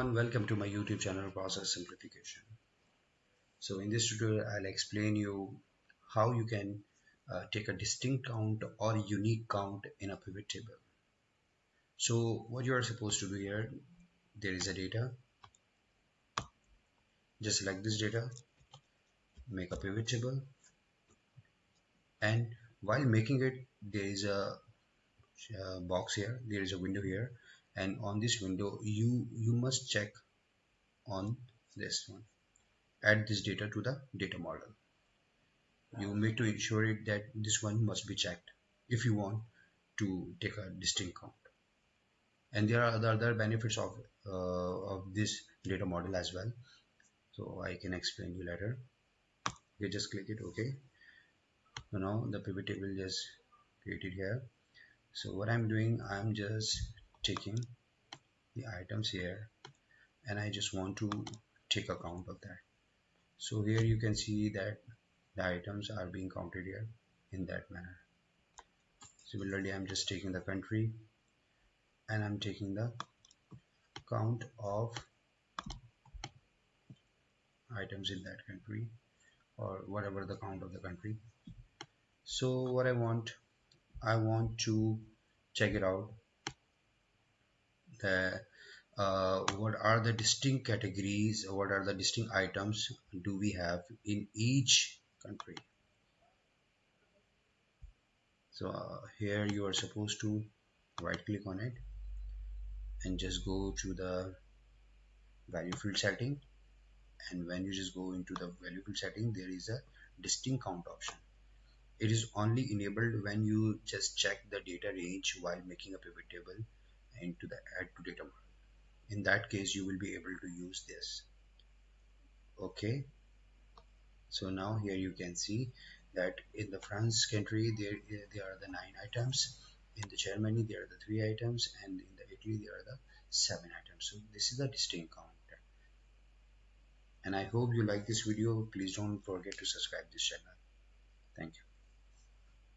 everyone, welcome to my YouTube channel Process Simplification. So in this tutorial, I'll explain you how you can uh, take a distinct count or unique count in a pivot table. So what you are supposed to do here, there is a data. Just select this data, make a pivot table, and while making it, there is a, a box here, there is a window here and on this window you you must check on this one. Add this data to the data model. You need to ensure it that this one must be checked if you want to take a distinct count. And there are other, other benefits of uh, of this data model as well. So I can explain you later. You just click it okay? So now the pivot table is created here. So what I'm doing I'm just taking the items here and I just want to take account of that. So here you can see that the items are being counted here in that manner. Similarly I'm just taking the country and I'm taking the count of items in that country or whatever the count of the country. So what I want I want to check it out the uh, what are the distinct categories what are the distinct items do we have in each country? So uh, here you are supposed to right click on it and just go to the value field setting. And when you just go into the value field setting there is a distinct count option. It is only enabled when you just check the data range while making a pivot table into the add to data model. In that case you will be able to use this. Okay? So now here you can see that in the France country there, there are the nine items. In the Germany there are the three items. And in the Italy there are the seven items. So this is a distinct count and I hope you like this video. Please don't forget to subscribe this channel. Thank you